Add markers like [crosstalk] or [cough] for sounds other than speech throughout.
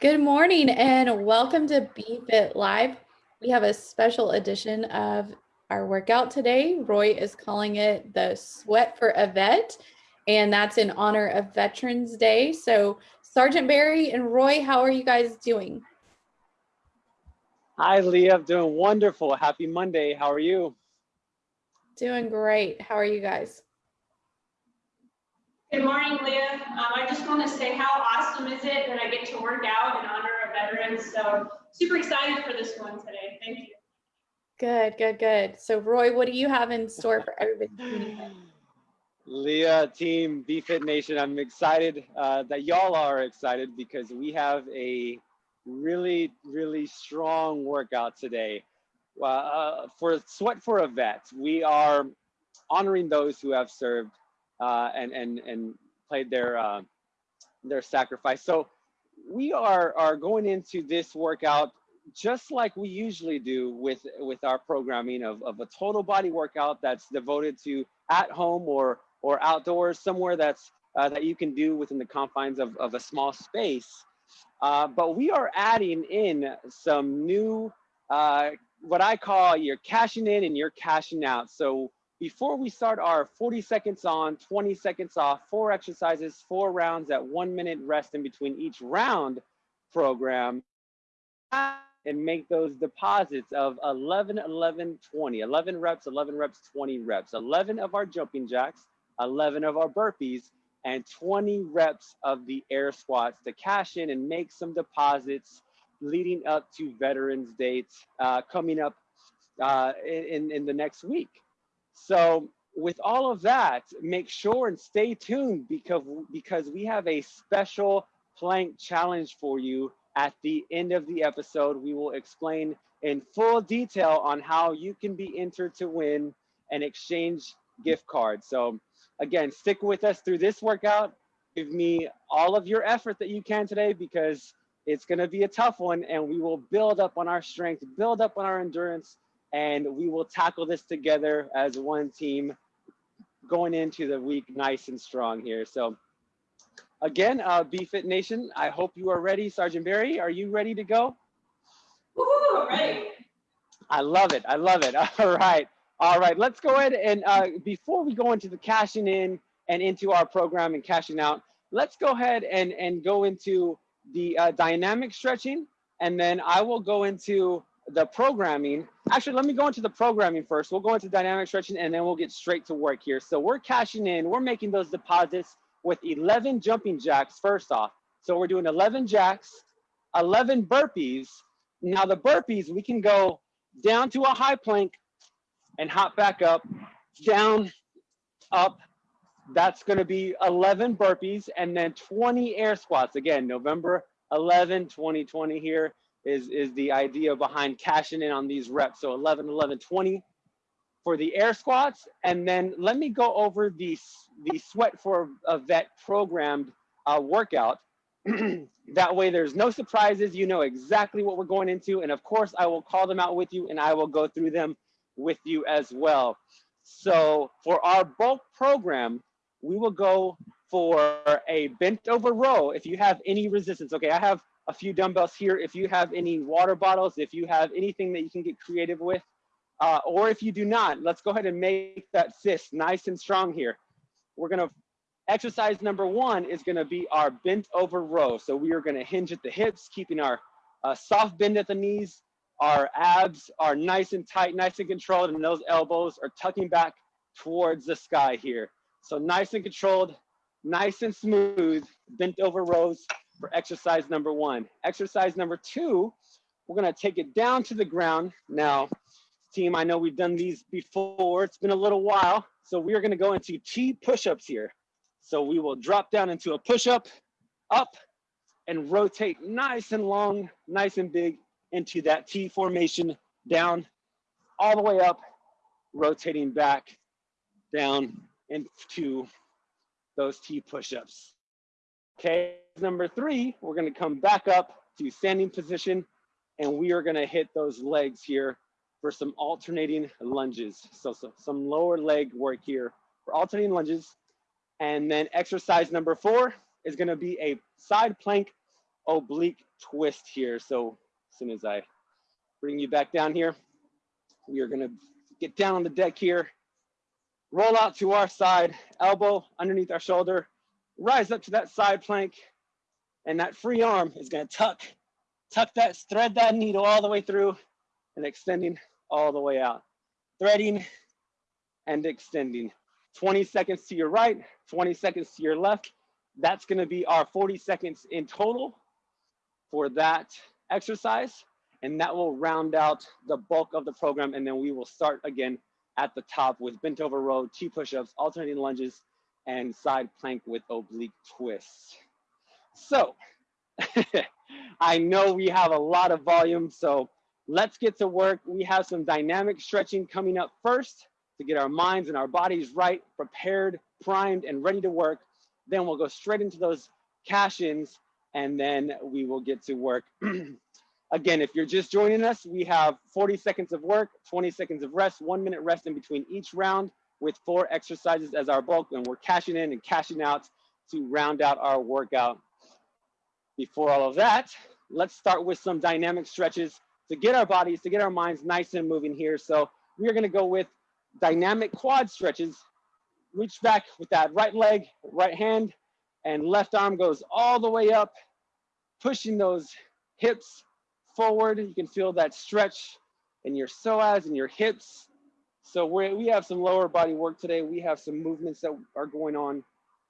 Good morning and welcome to BFit Live. We have a special edition of our workout today. Roy is calling it the Sweat for a Vet, and that's in honor of Veterans Day. So, Sergeant Barry and Roy, how are you guys doing? Hi, Leah. I'm doing wonderful. Happy Monday. How are you? Doing great. How are you guys? Good morning, Leah. Um, I just want to say how awesome is it that I get to work out in honor of veterans. So super excited for this one today. Thank you. Good, good, good. So Roy, what do you have in store for everybody? [laughs] Leah, team, BFit Nation, I'm excited uh, that y'all are excited because we have a really, really strong workout today. Uh, uh for Sweat for a Vet, we are honoring those who have served uh, and and and played their uh, their sacrifice. So we are are going into this workout just like we usually do with with our programming of, of a total body workout that's devoted to at home or or outdoors somewhere that's uh, that you can do within the confines of, of a small space uh, but we are adding in some new uh, what i call your cashing in and your cashing out so before we start our 40 seconds on, 20 seconds off, four exercises, four rounds at one minute rest in between each round program, and make those deposits of 11, 11, 20, 11 reps, 11 reps, 20 reps, 11 of our jumping jacks, 11 of our burpees, and 20 reps of the air squats to cash in and make some deposits leading up to Veterans Dates uh, coming up uh, in, in the next week. So with all of that, make sure and stay tuned because, because we have a special plank challenge for you at the end of the episode. We will explain in full detail on how you can be entered to win an exchange gift card. So again, stick with us through this workout. Give me all of your effort that you can today because it's going to be a tough one and we will build up on our strength, build up on our endurance, and we will tackle this together as one team going into the week nice and strong here. So again, uh, BFit Nation, I hope you are ready. Sergeant Barry, are you ready to go? Woo, ready. I love it. I love it. [laughs] All right. All right. Let's go ahead and uh, before we go into the cashing in and into our program and cashing out, let's go ahead and, and go into the uh, dynamic stretching. And then I will go into the programming. Actually, let me go into the programming first. We'll go into dynamic stretching and then we'll get straight to work here. So we're cashing in, we're making those deposits with 11 jumping jacks first off. So we're doing 11 jacks, 11 burpees. Now the burpees, we can go down to a high plank and hop back up, down, up. That's gonna be 11 burpees and then 20 air squats. Again, November 11, 2020 here is, is the idea behind cashing in on these reps. So 11, 11, 20 for the air squats. And then let me go over the, the Sweat for a Vet programmed uh, workout. [clears throat] that way there's no surprises. You know exactly what we're going into. And of course, I will call them out with you and I will go through them with you as well. So for our bulk program, we will go for a bent over row if you have any resistance. Okay, I have a few dumbbells here. If you have any water bottles, if you have anything that you can get creative with, uh, or if you do not, let's go ahead and make that fist nice and strong here. We're gonna, exercise number one is gonna be our bent over row. So we are gonna hinge at the hips, keeping our uh, soft bend at the knees, our abs are nice and tight, nice and controlled, and those elbows are tucking back towards the sky here. So nice and controlled, nice and smooth, bent over rows for exercise number one. Exercise number two, we're gonna take it down to the ground. Now, team, I know we've done these before. It's been a little while. So we are gonna go into T push-ups here. So we will drop down into a push-up, up, and rotate nice and long, nice and big into that T formation, down, all the way up, rotating back, down into those T push-ups. Okay, number three, we're gonna come back up to standing position and we are gonna hit those legs here for some alternating lunges. So, so some lower leg work here for alternating lunges. And then exercise number four is gonna be a side plank oblique twist here. So as soon as I bring you back down here, we are gonna get down on the deck here, roll out to our side, elbow underneath our shoulder, rise up to that side plank, and that free arm is gonna tuck, tuck that, thread that needle all the way through and extending all the way out. Threading and extending. 20 seconds to your right, 20 seconds to your left. That's gonna be our 40 seconds in total for that exercise. And that will round out the bulk of the program. And then we will start again at the top with bent over row, T push-ups, alternating lunges, and side plank with oblique twists. So [laughs] I know we have a lot of volume, so let's get to work. We have some dynamic stretching coming up first to get our minds and our bodies right, prepared, primed, and ready to work. Then we'll go straight into those cash-ins and then we will get to work. [clears throat] Again, if you're just joining us, we have 40 seconds of work, 20 seconds of rest, one minute rest in between each round with four exercises as our bulk, and we're cashing in and cashing out to round out our workout. Before all of that, let's start with some dynamic stretches to get our bodies, to get our minds nice and moving here. So we are gonna go with dynamic quad stretches. Reach back with that right leg, right hand, and left arm goes all the way up, pushing those hips forward. You can feel that stretch in your psoas and your hips. So we we have some lower body work today. We have some movements that are going on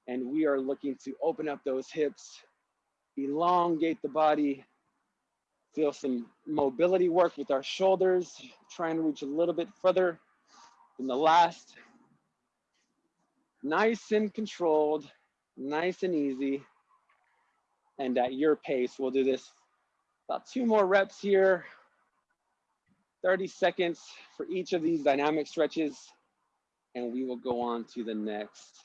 and we are looking to open up those hips, elongate the body, feel some mobility work with our shoulders, trying to reach a little bit further than the last. Nice and controlled, nice and easy. And at your pace, we'll do this about two more reps here. 30 seconds for each of these dynamic stretches. And we will go on to the next.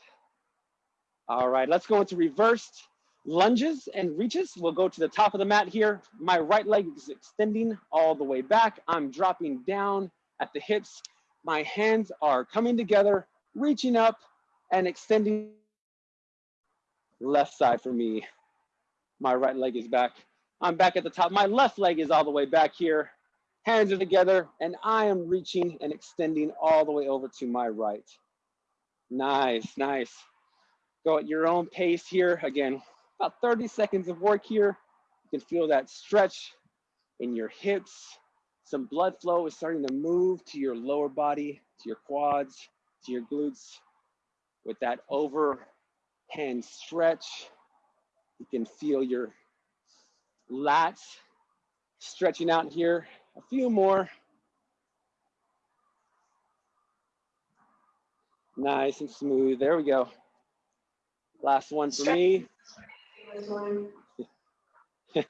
All right, let's go into reversed lunges and reaches. We'll go to the top of the mat here. My right leg is extending all the way back. I'm dropping down at the hips. My hands are coming together, reaching up and extending left side for me. My right leg is back. I'm back at the top. My left leg is all the way back here. Hands are together and I am reaching and extending all the way over to my right. Nice, nice. Go at your own pace here. Again, about 30 seconds of work here. You can feel that stretch in your hips. Some blood flow is starting to move to your lower body, to your quads, to your glutes. With that overhand stretch, you can feel your lats stretching out here. A few more. Nice and smooth. There we go. Last one for me. [laughs]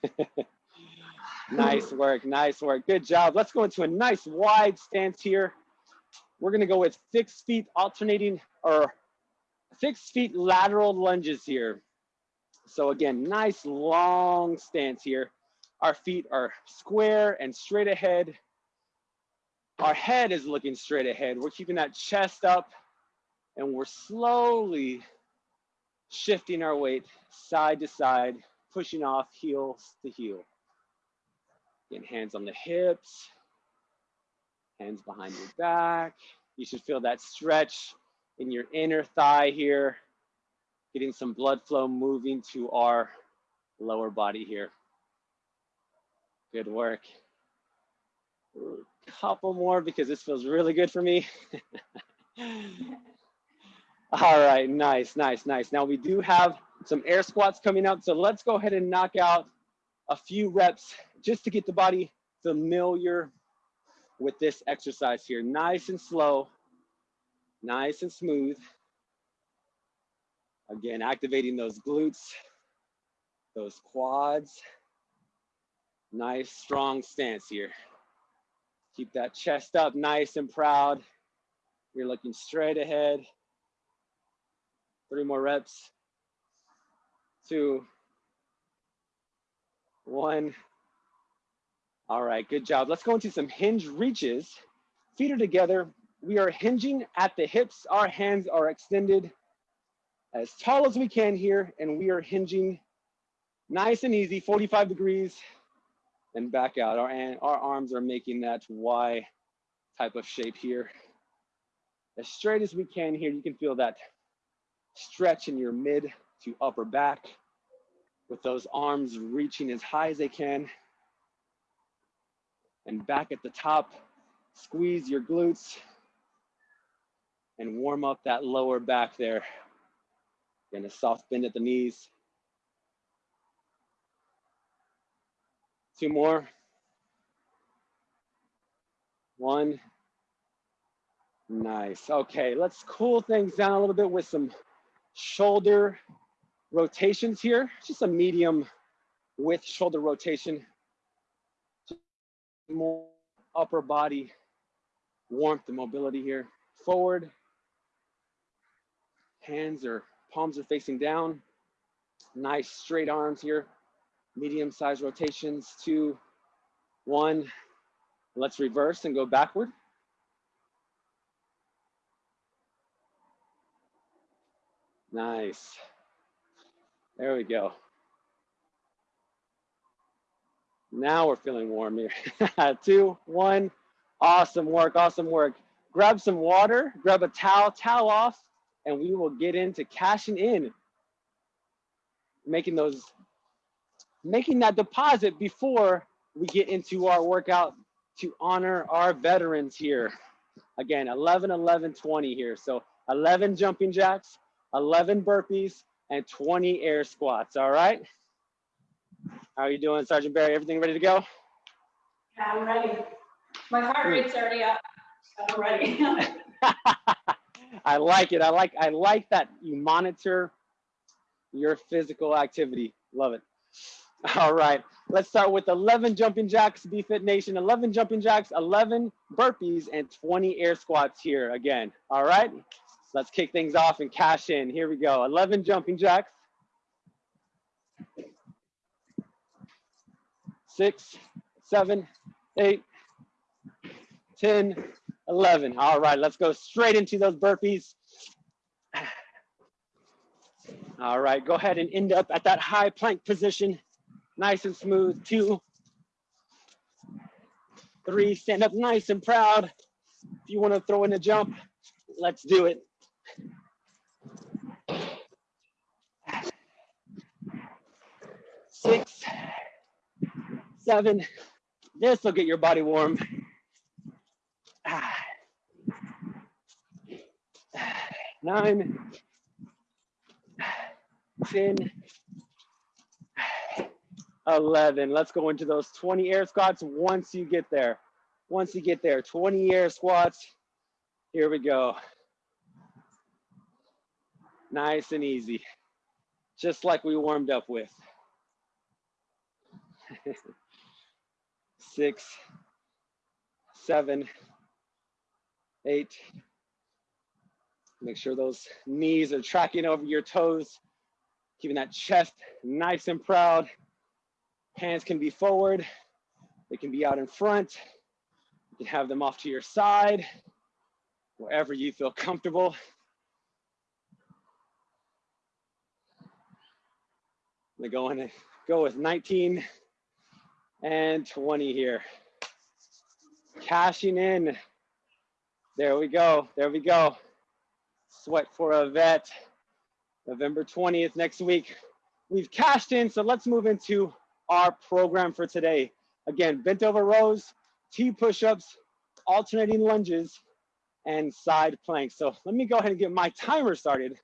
nice work, nice work. Good job. Let's go into a nice wide stance here. We're gonna go with fixed feet alternating or fixed feet lateral lunges here. So again, nice long stance here. Our feet are square and straight ahead. Our head is looking straight ahead. We're keeping that chest up and we're slowly shifting our weight side to side, pushing off heels to heel. Again, hands on the hips, hands behind your back. You should feel that stretch in your inner thigh here, getting some blood flow moving to our lower body here. Good work. A couple more because this feels really good for me. [laughs] All right, nice, nice, nice. Now we do have some air squats coming up. So let's go ahead and knock out a few reps just to get the body familiar with this exercise here. Nice and slow, nice and smooth. Again, activating those glutes, those quads. Nice, strong stance here. Keep that chest up nice and proud. You're looking straight ahead. Three more reps. Two. One. All right, good job. Let's go into some hinge reaches. Feet are together. We are hinging at the hips. Our hands are extended as tall as we can here, and we are hinging Nice and easy, 45 degrees, and back out. Our, our arms are making that Y type of shape here. As straight as we can here, you can feel that stretch in your mid to upper back with those arms reaching as high as they can. And back at the top, squeeze your glutes and warm up that lower back there. And a soft bend at the knees. Two more. One. Nice. Okay, let's cool things down a little bit with some shoulder rotations here. Just a medium width shoulder rotation. More upper body warmth and mobility here. Forward. Hands or palms are facing down. Nice straight arms here. Medium sized rotations. Two, one. Let's reverse and go backward. Nice. There we go. Now we're feeling warm here. [laughs] Two, one. Awesome work, awesome work. Grab some water, grab a towel, towel off, and we will get into cashing in. Making those, making that deposit before we get into our workout to honor our veterans here. Again, 11, 11, 20 here. So 11 jumping jacks, 11 burpees, and 20 air squats, all right? How are you doing, Sergeant Barry? Everything ready to go? Yeah, I'm ready. My heart rate's already up, so I'm ready. [laughs] I like it. I like I like that you monitor your physical activity. Love it. All right, let's start with 11 jumping jacks, BFit Nation. 11 jumping jacks, 11 burpees, and 20 air squats here again. All right, let's kick things off and cash in. Here we go. 11 jumping jacks. Six, seven, eight, 10, 11. All right, let's go straight into those burpees. All right, go ahead and end up at that high plank position. Nice and smooth. Two, three, stand up nice and proud. If you wanna throw in a jump, let's do it. Six, seven, this will get your body warm. Nine, 10, 11. Let's go into those 20 air squats once you get there. Once you get there, 20 air squats. Here we go. Nice and easy, just like we warmed up with. Six, seven, eight. Make sure those knees are tracking over your toes, keeping that chest nice and proud. Hands can be forward, they can be out in front. You can have them off to your side, wherever you feel comfortable. I'm going to go with 19 and 20 here. Cashing in. There we go. There we go. Sweat for a vet. November 20th next week. We've cashed in, so let's move into our program for today. Again, bent over rows, T push-ups, alternating lunges, and side planks. So let me go ahead and get my timer started.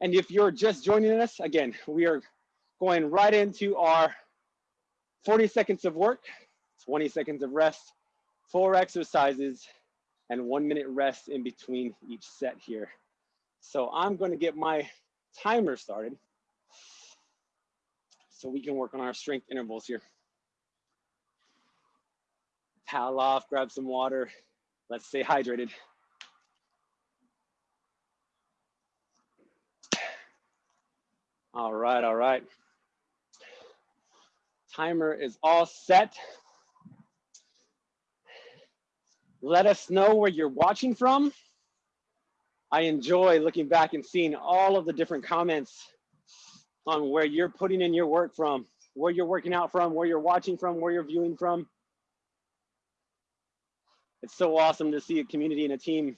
And if you're just joining us, again, we are going right into our 40 seconds of work, 20 seconds of rest, four exercises, and one minute rest in between each set here. So I'm gonna get my timer started so we can work on our strength intervals here. Towel off, grab some water. Let's stay hydrated. All right, all right. Timer is all set. Let us know where you're watching from. I enjoy looking back and seeing all of the different comments on where you're putting in your work from, where you're working out from, where you're watching from, where you're viewing from. It's so awesome to see a community and a team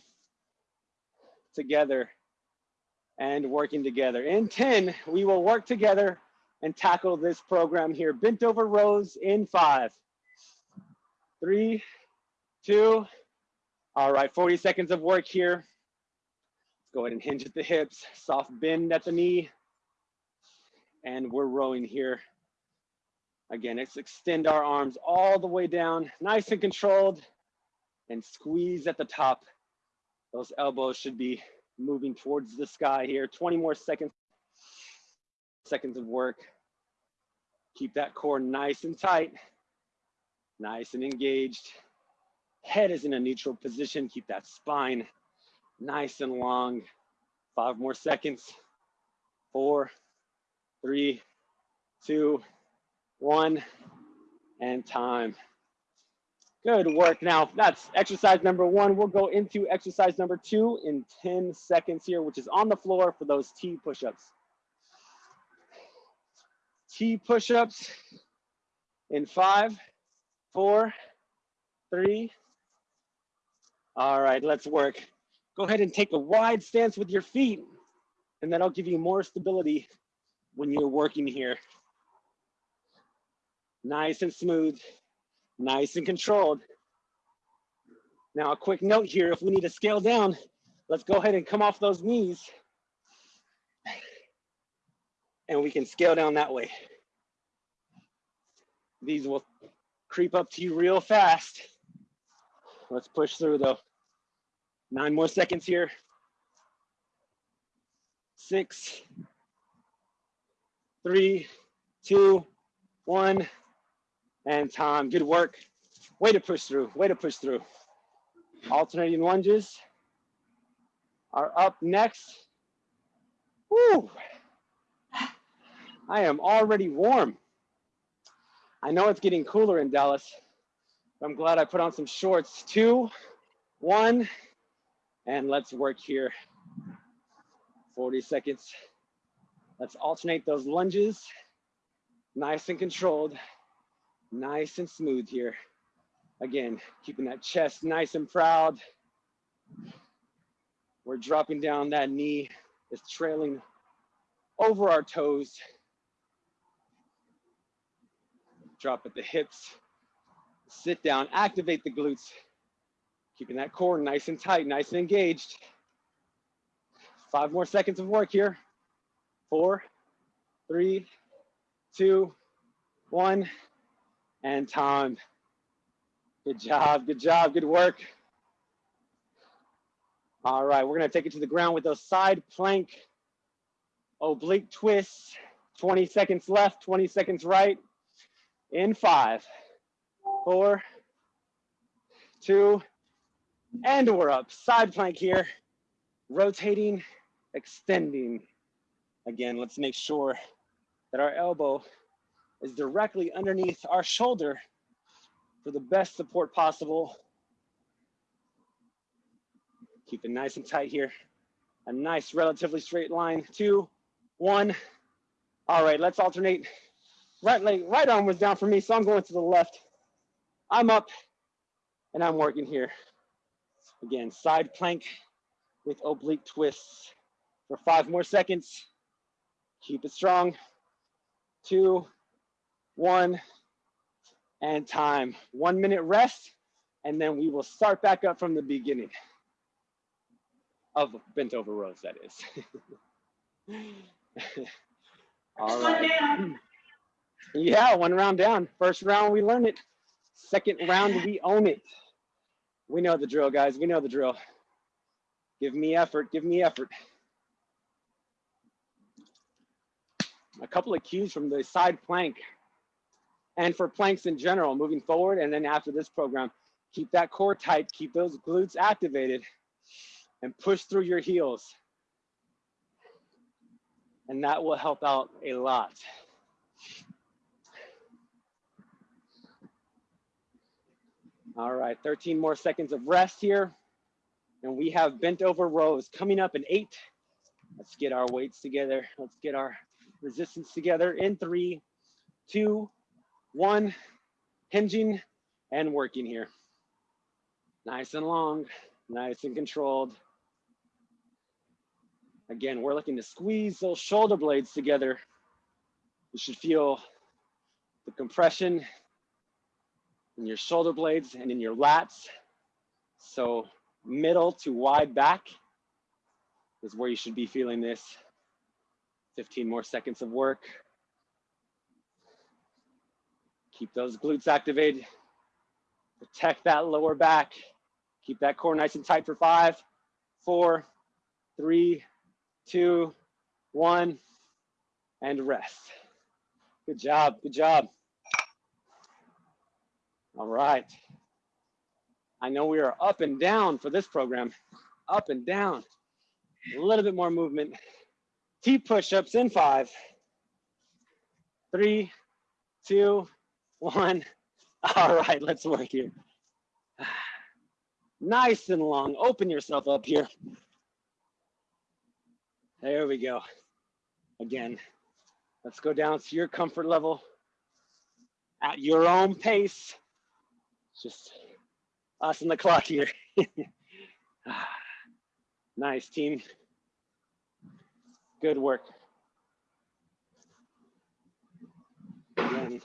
together and working together. In 10, we will work together and tackle this program here. Bent over rows in five, three, two. All right, 40 seconds of work here. Let's go ahead and hinge at the hips, soft bend at the knee. And we're rowing here. Again, let's extend our arms all the way down, nice and controlled, and squeeze at the top. Those elbows should be moving towards the sky here. 20 more seconds, seconds of work. Keep that core nice and tight, nice and engaged. Head is in a neutral position. Keep that spine nice and long. Five more seconds. Four, three, two, one, and time. Good work. Now that's exercise number one. We'll go into exercise number two in 10 seconds here, which is on the floor for those T push-ups. T push-ups in five, four, three. All right, let's work. Go ahead and take a wide stance with your feet, and that'll give you more stability when you're working here. Nice and smooth nice and controlled. Now a quick note here, if we need to scale down, let's go ahead and come off those knees and we can scale down that way. These will creep up to you real fast. Let's push through though. Nine more seconds here. Six, three, two, one and Tom, good work. Way to push through, way to push through. Alternating lunges are up next. Woo! I am already warm. I know it's getting cooler in Dallas. I'm glad I put on some shorts. Two, one, and let's work here. 40 seconds. Let's alternate those lunges, nice and controlled nice and smooth here. Again, keeping that chest nice and proud. We're dropping down that knee is trailing over our toes. Drop at the hips, sit down, activate the glutes, keeping that core nice and tight, nice and engaged. Five more seconds of work here. Four, three, two, one and time. Good job, good job, good work. All right, we're gonna take it to the ground with those side plank oblique twists. 20 seconds left, 20 seconds right. In five, four, two, and we're up. Side plank here, rotating, extending. Again, let's make sure that our elbow is directly underneath our shoulder for the best support possible. Keep it nice and tight here. A nice, relatively straight line. Two, one. All right, let's alternate. Right leg, right arm was down for me, so I'm going to the left. I'm up and I'm working here. Again, side plank with oblique twists for five more seconds. Keep it strong. Two, one, and time. One minute rest, and then we will start back up from the beginning of bent over rows, that is. [laughs] All right. Yeah, one round down. First round, we learn it. Second round, we own it. We know the drill, guys. We know the drill. Give me effort. Give me effort. A couple of cues from the side plank and for planks in general moving forward. And then after this program, keep that core tight, keep those glutes activated and push through your heels. And that will help out a lot. All right, 13 more seconds of rest here. And we have bent over rows coming up in eight. Let's get our weights together. Let's get our resistance together in three, two, one, hinging and working here. Nice and long, nice and controlled. Again, we're looking to squeeze those shoulder blades together. You should feel the compression in your shoulder blades and in your lats. So middle to wide back is where you should be feeling this. 15 more seconds of work. Keep those glutes activated. Protect that lower back. Keep that core nice and tight for five, four, three, two, one, and rest. Good job, good job. All right. I know we are up and down for this program, up and down. A little bit more movement. T push-ups in five, three, two, one. All right, let's work here. Nice and long. Open yourself up here. There we go. Again, let's go down to your comfort level at your own pace. Just us and the clock here. [laughs] Ah, nice team. Good work. Again,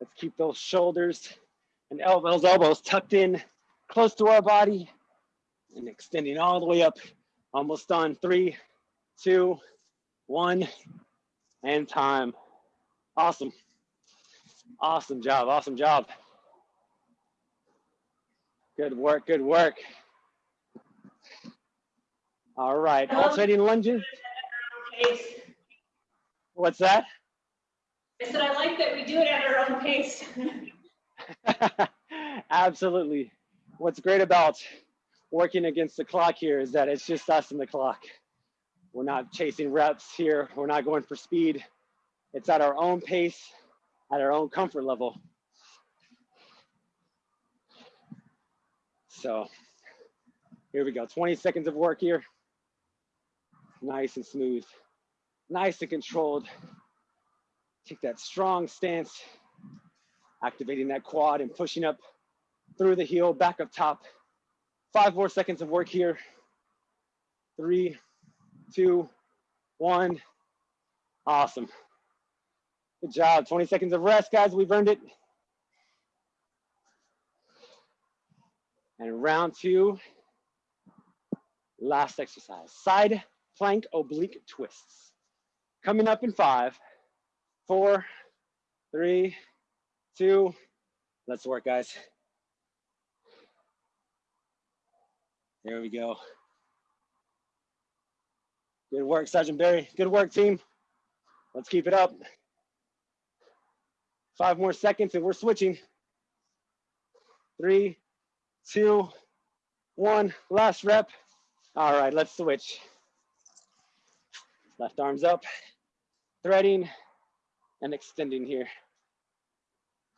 let's keep those shoulders and elbows, elbows tucked in close to our body and extending all the way up. Almost done. Three, two, one, and time. Awesome. Awesome job. Awesome job. Good work. Good work. All right. Alternating lunges. What's that? I said, I like that we do it at our own pace. [laughs] Absolutely. What's great about working against the clock here is that it's just us and the clock. We're not chasing reps here. We're not going for speed. It's at our own pace, at our own comfort level. So here we go. 20 seconds of work here. Nice and smooth, nice and controlled. Take that strong stance, activating that quad and pushing up through the heel, back up top. Five more seconds of work here. Three, two, one. Awesome. Good job. 20 seconds of rest, guys. We've earned it. And round two, last exercise. Side plank oblique twists. Coming up in five, four, three, two, let's work, guys. There we go. Good work, Sergeant Barry. Good work, team. Let's keep it up. Five more seconds and we're switching. Three, two, one. Last rep. All right, let's switch. Left arms up, threading and extending here.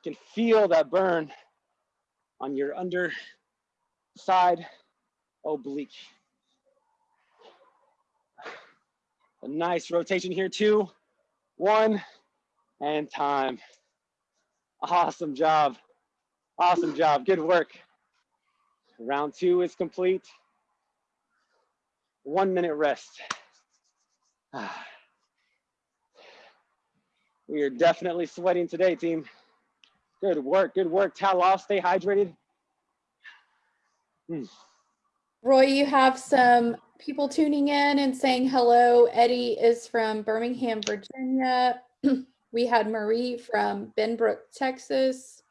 You can feel that burn on your under side oblique. A nice rotation here, two, one, and time. Awesome job. Awesome job. Good work. Round two is complete. One minute rest. [sighs] We are definitely sweating today, team. Good work. Good work. Towel off. Stay hydrated. Hmm. Roy, you have some people tuning in and saying hello. Eddie is from Birmingham, Virginia. [clears throat] we had Marie from Benbrook, Texas.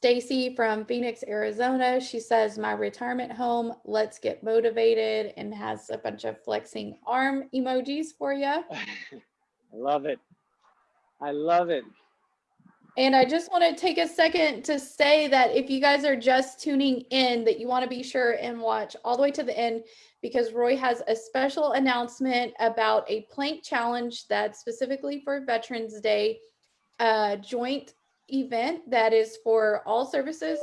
Stacy from Phoenix, Arizona. She says, my retirement home, let's get motivated and has a bunch of flexing arm emojis for you. [laughs] I love it. I love it. And I just want to take a second to say that if you guys are just tuning in, that you want to be sure and watch all the way to the end because Roy has a special announcement about a plank challenge that's specifically for Veterans Day, a joint event that is for all services,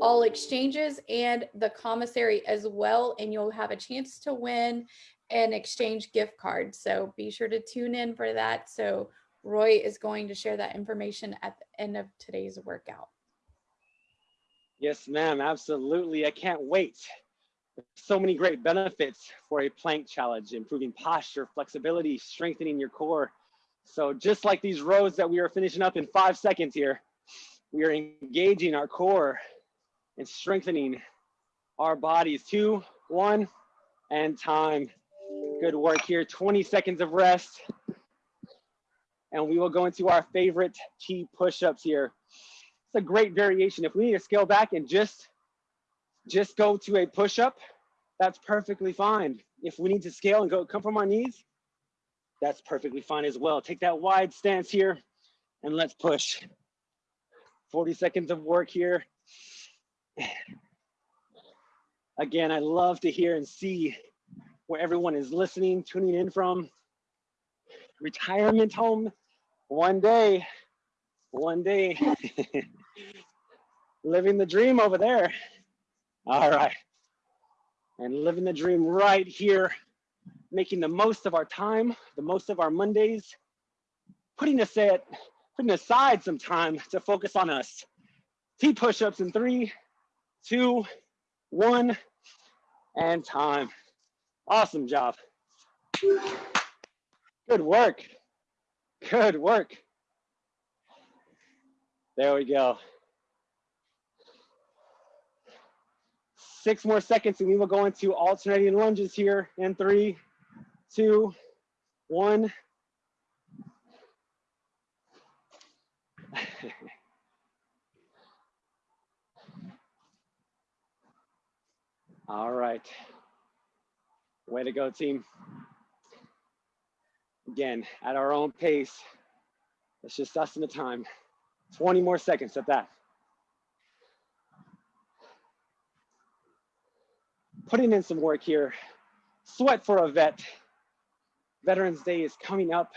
all exchanges, and the commissary as well. And you'll have a chance to win and exchange gift cards. So be sure to tune in for that. So Roy is going to share that information at the end of today's workout. Yes, ma'am, absolutely. I can't wait. So many great benefits for a plank challenge, improving posture, flexibility, strengthening your core. So just like these rows that we are finishing up in five seconds here, we are engaging our core and strengthening our bodies. Two, one, and time. Good work here. 20 seconds of rest. And we will go into our favorite T push-ups here. It's a great variation. If we need to scale back and just, just go to a push-up, that's perfectly fine. If we need to scale and go come from our knees, that's perfectly fine as well. Take that wide stance here and let's push. 40 seconds of work here. Again, I love to hear and see where everyone is listening, tuning in from. Retirement home, one day, one day. [laughs] living the dream over there. All right. And living the dream right here, making the most of our time, the most of our Mondays, putting aside, putting aside some time to focus on us. T push-ups in three, two, one, and time. Awesome job. Good work. Good work. There we go. Six more seconds and we will go into alternating lunges here in three, two, one. [laughs] All right. Way to go, team. Again, at our own pace. It's just us in the time. 20 more seconds at that. Putting in some work here. Sweat for a vet. Veterans Day is coming up.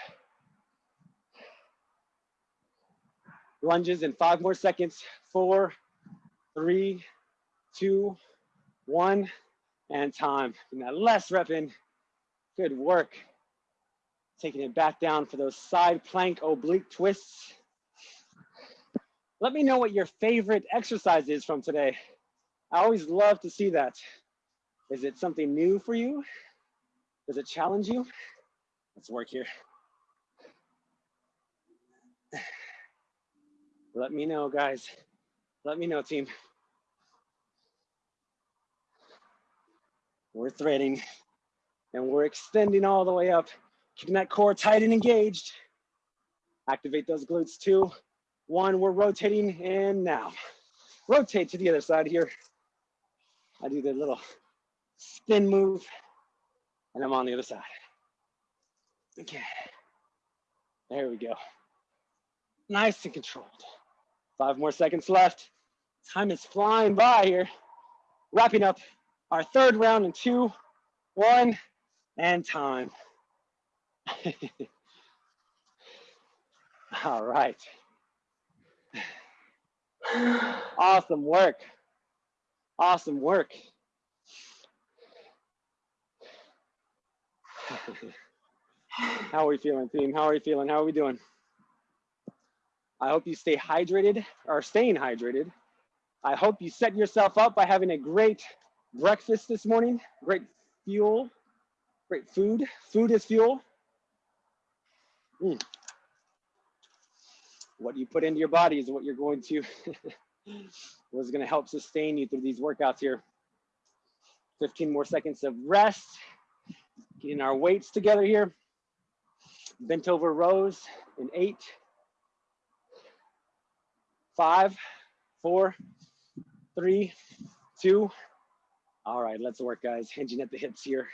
Lunges in five more seconds. Four, three, two, one, and time. And that last rep in. Good work. Taking it back down for those side plank oblique twists. Let me know what your favorite exercise is from today. I always love to see that. Is it something new for you? Does it challenge you? Let's work here. Let me know, guys. Let me know, team. We're threading and we're extending all the way up, keeping that core tight and engaged. Activate those glutes two, one, we're rotating and now. Rotate to the other side here. I do the little spin move and I'm on the other side. Okay, there we go. Nice and controlled. Five more seconds left. Time is flying by here. Wrapping up our third round in two, one, and time. [laughs] All right. [sighs] Awesome work. Awesome work. [sighs] How are we feeling, team? How are we feeling? How are we doing? I hope you stay hydrated or staying hydrated. I hope you set yourself up by having a great breakfast this morning, great fuel, great food. Food is fuel. Mm. What you put into your body is what you're going to, [laughs] what's going to help sustain you through these workouts here. 15 more seconds of rest. Getting our weights together here. Bent over rows in eight, five, four, three, two, all right, let's work, guys. Hinging at the hips here.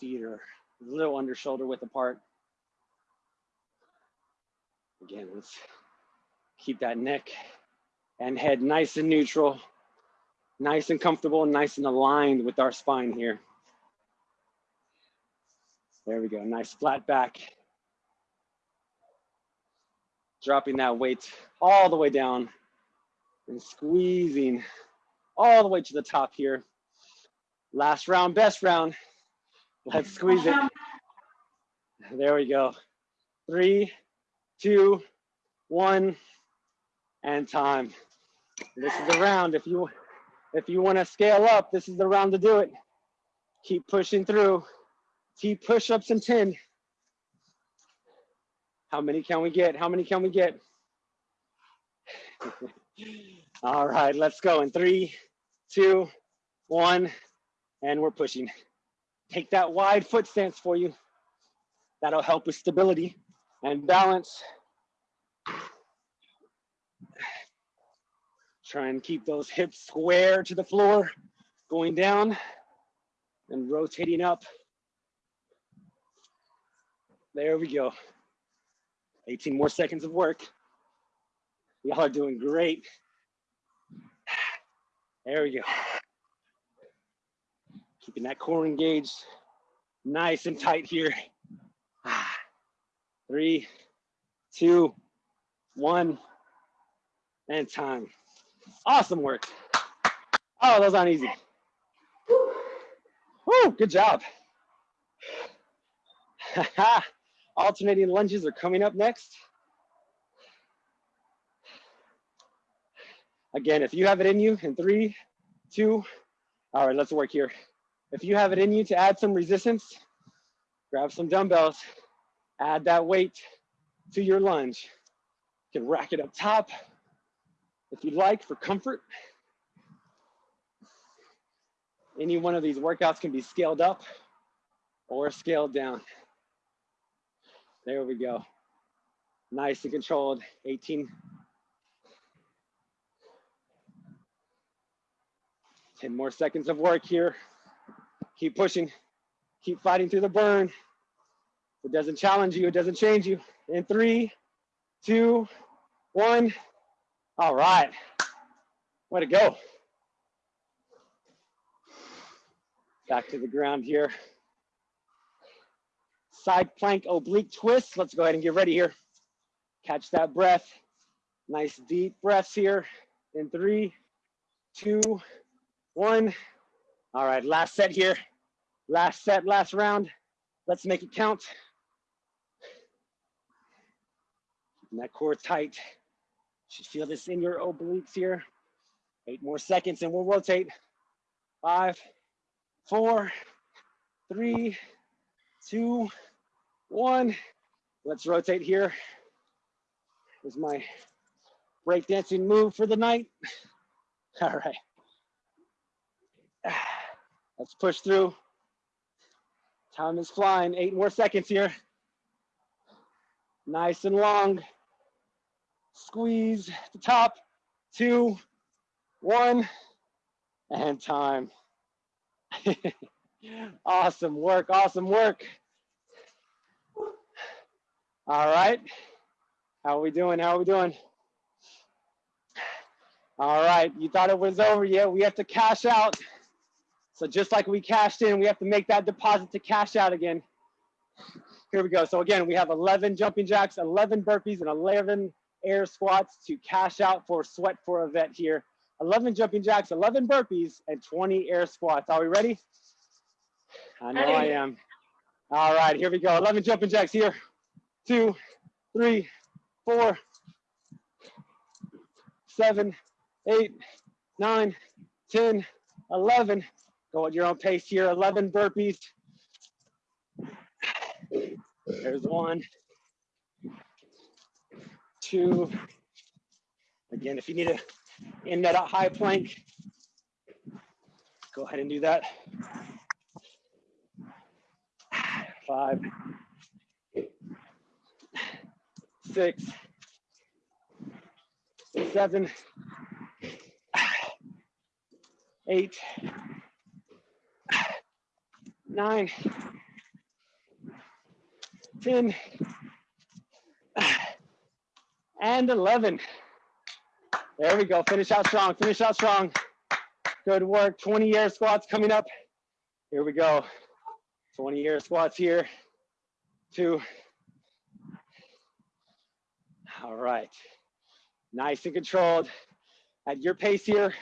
Feet are a little under shoulder width apart. Again, let's keep that neck and head nice and neutral, nice and comfortable, nice and aligned with our spine here. There we go, nice flat back. Dropping that weight all the way down and squeezing all the way to the top here. Last round, best round. Let's squeeze it. There we go. Three, two, one, and time. This is the round. If you if you want to scale up, this is the round to do it. Keep pushing through. Keep push-ups in 10. How many can we get? How many can we get? [laughs] All right, let's go in three, two, one, and we're pushing. Take that wide foot stance for you. That'll help with stability and balance. Try and keep those hips square to the floor, going down and rotating up. There we go. 18 more seconds of work. Y'all are doing great. There we go. Keeping that core engaged, nice and tight here. Ah. Three, two, one, and time. Awesome work. Oh, those aren't easy. Woo, good job. [laughs] Alternating lunges are coming up next. Again, if you have it in you in three, two, all right, let's work here. If you have it in you to add some resistance, grab some dumbbells, add that weight to your lunge. You can rack it up top if you'd like for comfort. Any one of these workouts can be scaled up or scaled down. There we go. Nice and controlled, 18 10 more seconds of work here. Keep pushing, keep fighting through the burn. It doesn't challenge you, it doesn't change you. In three, two, one. All right, way to go. Back to the ground here. Side plank oblique twist. Let's go ahead and get ready here. Catch that breath. Nice deep breaths here. In three, two, one. All right, last set here. Last set, last round. Let's make it count. Keeping that core tight. Should feel this in your obliques here. Eight more seconds and we'll rotate. Five, four, three, two, one. Let's rotate here. Is my breakdancing move for the night. [laughs] All right. [sighs] Let's push through. Time is flying. Eight more seconds here. Nice and long. Squeeze the top. Two, one, and time. [laughs] awesome work. Awesome work. All right. How are we doing? How are we doing? All right. You thought it was over yet? We have to cash out. So just like we cashed in, we have to make that deposit to cash out again. Here we go. So again, we have 11 jumping jacks, 11 burpees, and 11 air squats to cash out for sweat for a vet here. 11 jumping jacks, 11 burpees, and 20 air squats. Are we ready? I know I am. All right, here we go. 11 jumping jacks here. Two, three, four, seven, eight, nine, 10, 11, Go at your own pace here. 11 burpees. There's one, two. Again, if you need to end that high plank, go ahead and do that. Five, six, seven, eight, nine, 10, and 11. There we go. Finish out strong. Finish out strong. Good work. 20 air squats coming up. Here we go. 20 air squats here. Two. All right. Nice and controlled. At your pace here.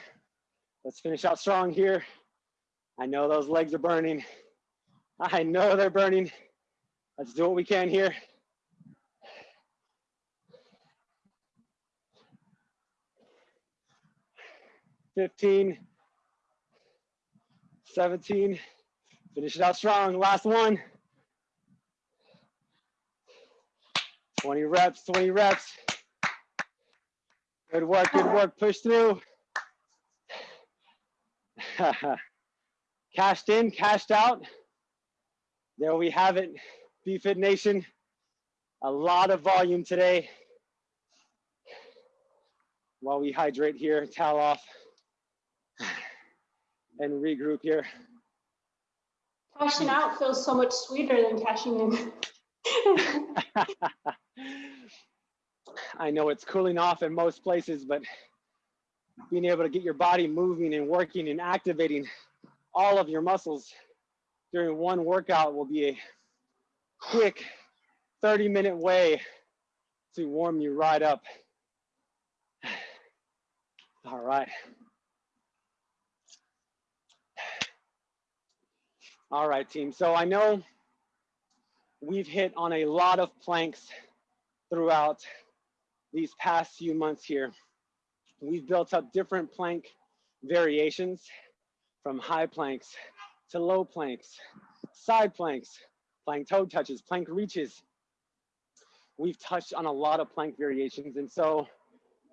Let's finish out strong here. I know those legs are burning. I know they're burning. Let's do what we can here. Fifteen, seventeen. Finish it out strong. Last one. 20 reps, 20 reps. Good work, good work. Push through. [laughs] cashed in, cashed out. There we have it, BFit Nation. A lot of volume today. While we hydrate here, towel off, and regroup here. Cashing out feels so much sweeter than cashing in. [laughs] [laughs] I know it's cooling off in most places, but being able to get your body moving and working and activating all of your muscles during one workout will be a quick 30 minute way to warm you right up. [sighs] All right. All right, team. So I know we've hit on a lot of planks throughout these past few months here. We've built up different plank variations from high planks to low planks, side planks, plank toe touches, plank reaches. We've touched on a lot of plank variations. And so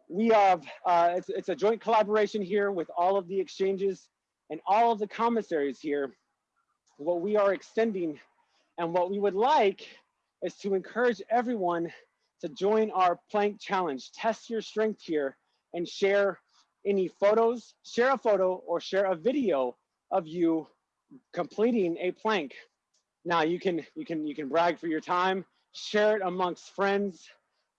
we have, uh, it's, it's a joint collaboration here with all of the exchanges and all of the commissaries here what we are extending and what we would like is to encourage everyone to join our plank challenge. Test your strength here and share any photos, share a photo or share a video of you completing a plank. Now you can you can you can brag for your time, share it amongst friends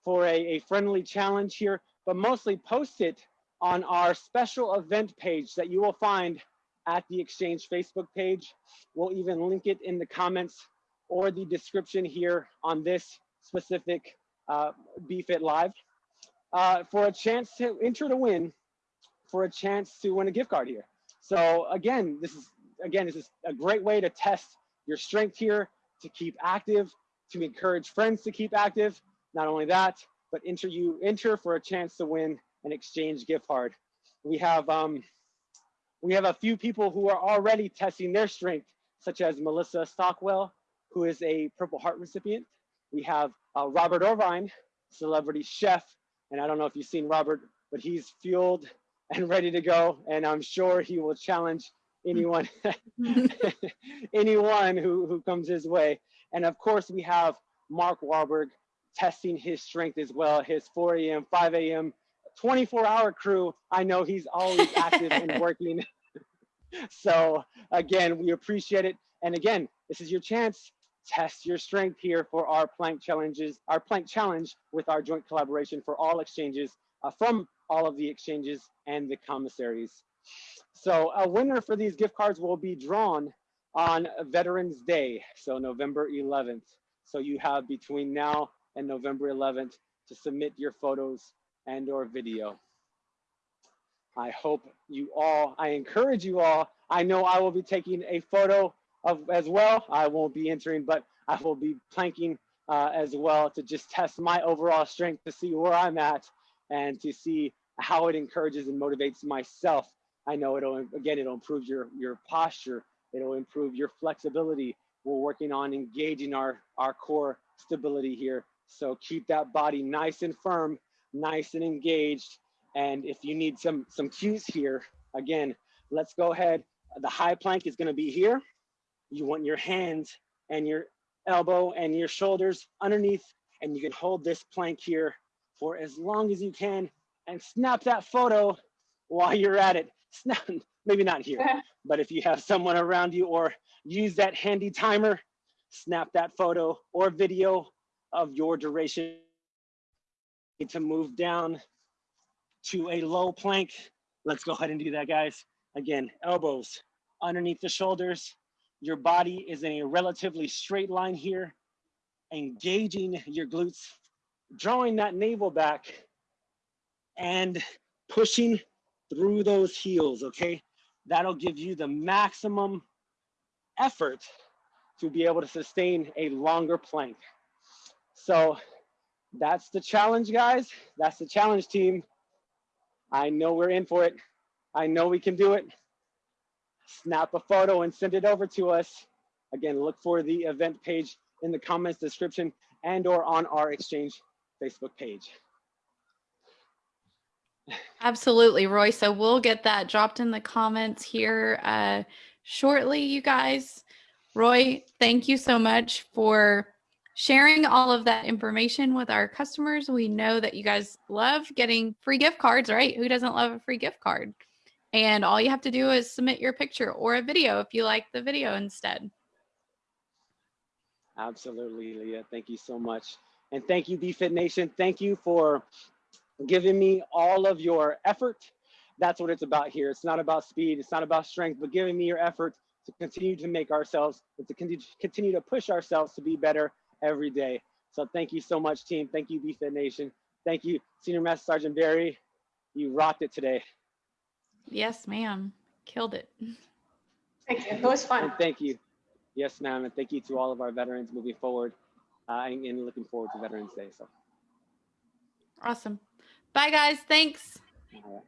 for a, a friendly challenge here, but mostly post it on our special event page that you will find at the Exchange Facebook page. We'll even link it in the comments or the description here on this specific uh, BFit Live uh, for a chance to enter to win, for a chance to win a gift card here. So again, this is again this is a great way to test your strength here, to keep active, to encourage friends to keep active. Not only that, but enter you enter for a chance to win an exchange gift card. We have um, we have a few people who are already testing their strength, such as Melissa Stockwell, who is a Purple Heart recipient. We have uh, Robert Irvine, celebrity chef. And I don't know if you've seen Robert, but he's fueled and ready to go. And I'm sure he will challenge anyone, [laughs] anyone who, who comes his way. And of course, we have Mark Wahlberg testing his strength as well, his 4 a.m., 5 a.m., 24 hour crew, I know he's always active and [laughs] working. [laughs] so again, we appreciate it. And again, this is your chance. Test your strength here for our plank challenges, our plank challenge with our joint collaboration for all exchanges uh, from all of the exchanges and the commissaries. So a winner for these gift cards will be drawn on Veterans Day, so November 11th. So you have between now and November 11th to submit your photos and or video. I hope you all, I encourage you all, I know I will be taking a photo of as well. I won't be entering, but I will be planking uh, as well to just test my overall strength to see where I'm at and to see how it encourages and motivates myself. I know it'll, again, it'll improve your, your posture. It'll improve your flexibility. We're working on engaging our, our core stability here. So keep that body nice and firm nice and engaged. And if you need some, some cues here, again, let's go ahead. The high plank is gonna be here. You want your hands and your elbow and your shoulders underneath, and you can hold this plank here for as long as you can and snap that photo while you're at it. [laughs] Snap, maybe not here, [laughs] but if you have someone around you or use that handy timer, snap that photo or video of your duration to move down to a low plank. Let's go ahead and do that, guys. Again, elbows underneath the shoulders. Your body is in a relatively straight line here, engaging your glutes, drawing that navel back and pushing through those heels, okay? That'll give you the maximum effort to be able to sustain a longer plank. So that's the challenge, guys. That's the challenge team. I know we're in for it. I know we can do it. Snap a photo and send it over to us. Again, look for the event page in the comments description and or on our exchange Facebook page. Absolutely, Roy. So we'll get that dropped in the comments here uh, shortly, you guys. Roy, thank you so much for sharing all of that information with our customers. We know that you guys love getting free gift cards, right? Who doesn't love a free gift card? And all you have to do is submit your picture or a video if you like the video instead. Absolutely, Leah. Thank you so much. And thank you, BFit Nation. Thank you for giving me all of your effort. That's what it's about here. It's not about speed, it's not about strength, but giving me your effort to continue to make ourselves, to continue to push ourselves to be better every day. So thank you so much, team. Thank you, BFit Nation. Thank you, Senior Master Sergeant Barry. You rocked it today. Yes, ma'am. Killed it. Thank you. It was fun. And thank you. Yes, ma'am. And thank you to all of our veterans moving forward uh, and, and looking forward to Veterans Day. So awesome. Bye, guys. Thanks. all right.